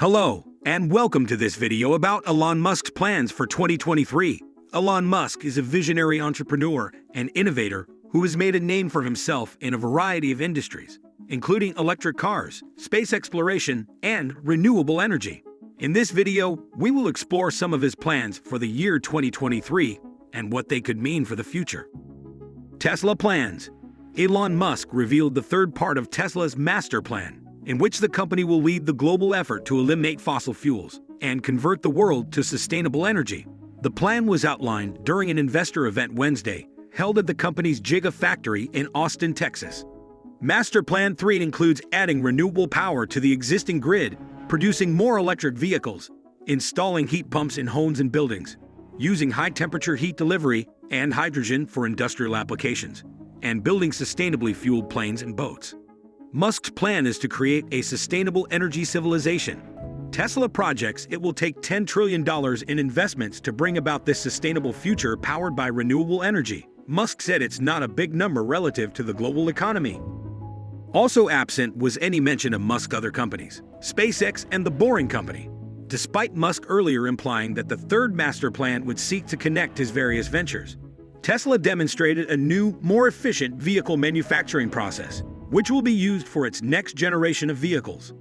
Hello, and welcome to this video about Elon Musk's plans for 2023. Elon Musk is a visionary entrepreneur and innovator who has made a name for himself in a variety of industries, including electric cars, space exploration, and renewable energy. In this video, we will explore some of his plans for the year 2023 and what they could mean for the future. Tesla plans. Elon Musk revealed the third part of Tesla's master plan, in which the company will lead the global effort to eliminate fossil fuels and convert the world to sustainable energy. The plan was outlined during an investor event Wednesday, held at the company's Gigafactory in Austin, Texas. Master Plan 3 includes adding renewable power to the existing grid, producing more electric vehicles, installing heat pumps in homes and buildings, using high-temperature heat delivery and hydrogen for industrial applications, and building sustainably fueled planes and boats. Musk's plan is to create a sustainable energy civilization. Tesla projects it will take $10 trillion in investments to bring about this sustainable future powered by renewable energy. Musk said it's not a big number relative to the global economy. Also absent was any mention of Musk's other companies, SpaceX and The Boring Company, despite Musk earlier implying that the third master plan would seek to connect his various ventures. Tesla demonstrated a new, more efficient vehicle manufacturing process, which will be used for its next generation of vehicles.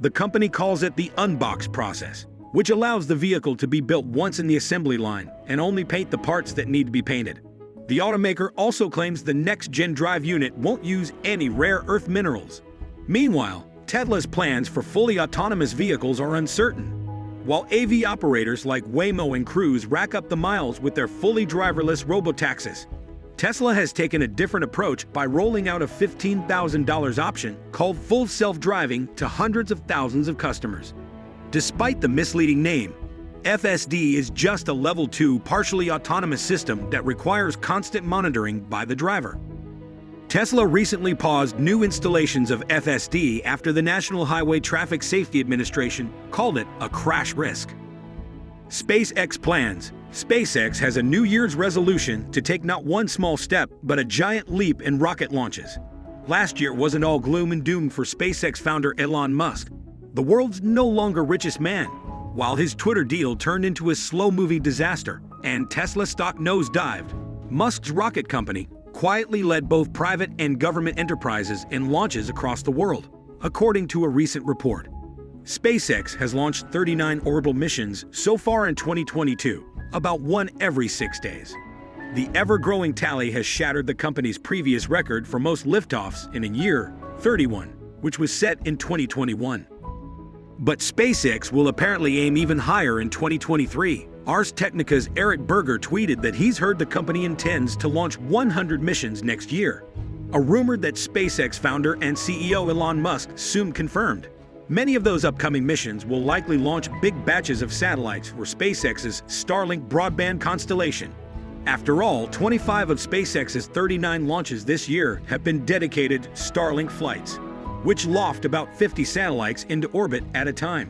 The company calls it the unbox process, which allows the vehicle to be built once in the assembly line and only paint the parts that need to be painted. The automaker also claims the next-gen drive unit won't use any rare earth minerals. Meanwhile, Tesla's plans for fully autonomous vehicles are uncertain. While AV operators like Waymo and Cruise rack up the miles with their fully driverless robotaxis, Tesla has taken a different approach by rolling out a $15,000 option called Full Self-Driving to hundreds of thousands of customers. Despite the misleading name, FSD is just a Level 2 partially autonomous system that requires constant monitoring by the driver. Tesla recently paused new installations of FSD after the National Highway Traffic Safety Administration called it a crash risk. SpaceX plans SpaceX has a New Year's resolution to take not one small step, but a giant leap in rocket launches. Last year wasn't all gloom and doom for SpaceX founder Elon Musk. The world's no longer richest man, while his Twitter deal turned into a slow-moving disaster and Tesla stock nosedived. Musk's rocket company quietly led both private and government enterprises in launches across the world, according to a recent report. SpaceX has launched 39 orbital missions so far in 2022, about one every six days. The ever-growing tally has shattered the company's previous record for most liftoffs in a year, 31, which was set in 2021. But SpaceX will apparently aim even higher in 2023. Ars Technica's Eric Berger tweeted that he's heard the company intends to launch 100 missions next year, a rumor that SpaceX founder and CEO Elon Musk soon confirmed. Many of those upcoming missions will likely launch big batches of satellites for SpaceX's Starlink broadband constellation. After all, 25 of SpaceX's 39 launches this year have been dedicated Starlink flights, which loft about 50 satellites into orbit at a time.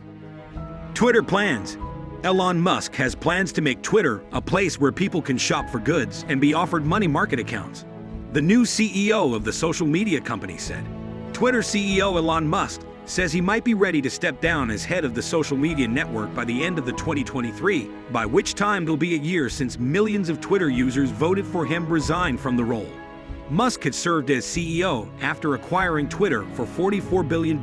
Twitter plans. Elon Musk has plans to make Twitter a place where people can shop for goods and be offered money market accounts. The new CEO of the social media company said. Twitter CEO Elon Musk says he might be ready to step down as head of the social media network by the end of the 2023, by which time it'll be a year since millions of Twitter users voted for him resign from the role. Musk had served as CEO after acquiring Twitter for $44 billion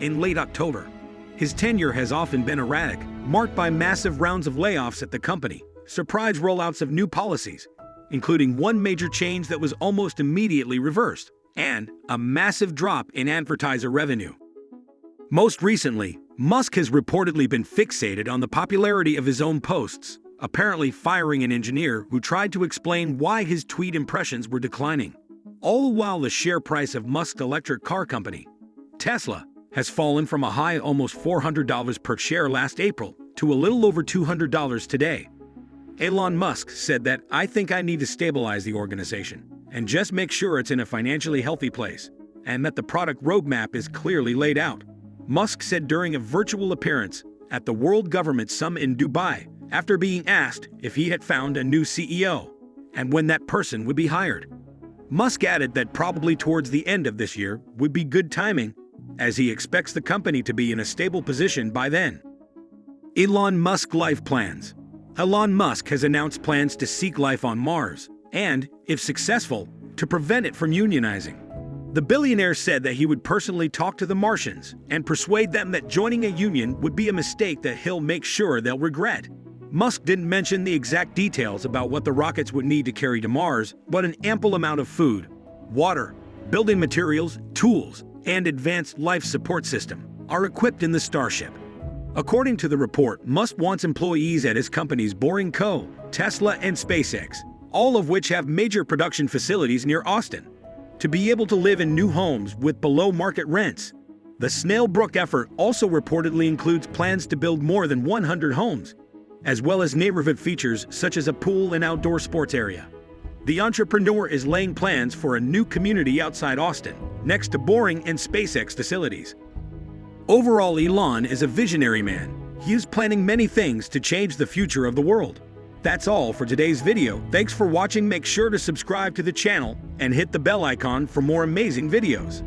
in late October. His tenure has often been erratic, marked by massive rounds of layoffs at the company, surprise rollouts of new policies, including one major change that was almost immediately reversed, and a massive drop in advertiser revenue. Most recently, Musk has reportedly been fixated on the popularity of his own posts, apparently firing an engineer who tried to explain why his tweet impressions were declining. All the while the share price of Musk's electric car company, Tesla, has fallen from a high almost $400 per share last April to a little over $200 today. Elon Musk said that, I think I need to stabilize the organization and just make sure it's in a financially healthy place and that the product roadmap is clearly laid out. Musk said during a virtual appearance at the World Government Summit in Dubai after being asked if he had found a new CEO and when that person would be hired. Musk added that probably towards the end of this year would be good timing, as he expects the company to be in a stable position by then. Elon Musk Life Plans Elon Musk has announced plans to seek life on Mars and, if successful, to prevent it from unionizing. The billionaire said that he would personally talk to the Martians and persuade them that joining a union would be a mistake that he'll make sure they'll regret. Musk didn't mention the exact details about what the rockets would need to carry to Mars, but an ample amount of food, water, building materials, tools, and advanced life support system are equipped in the Starship. According to the report, Musk wants employees at his companies Boring Co., Tesla, and SpaceX, all of which have major production facilities near Austin, to be able to live in new homes with below-market rents. The Snailbrook effort also reportedly includes plans to build more than 100 homes, as well as neighborhood features such as a pool and outdoor sports area. The entrepreneur is laying plans for a new community outside Austin, next to Boring and SpaceX facilities. Overall, Elon is a visionary man. He is planning many things to change the future of the world. That's all for today's video. Thanks for watching. Make sure to subscribe to the channel and hit the bell icon for more amazing videos.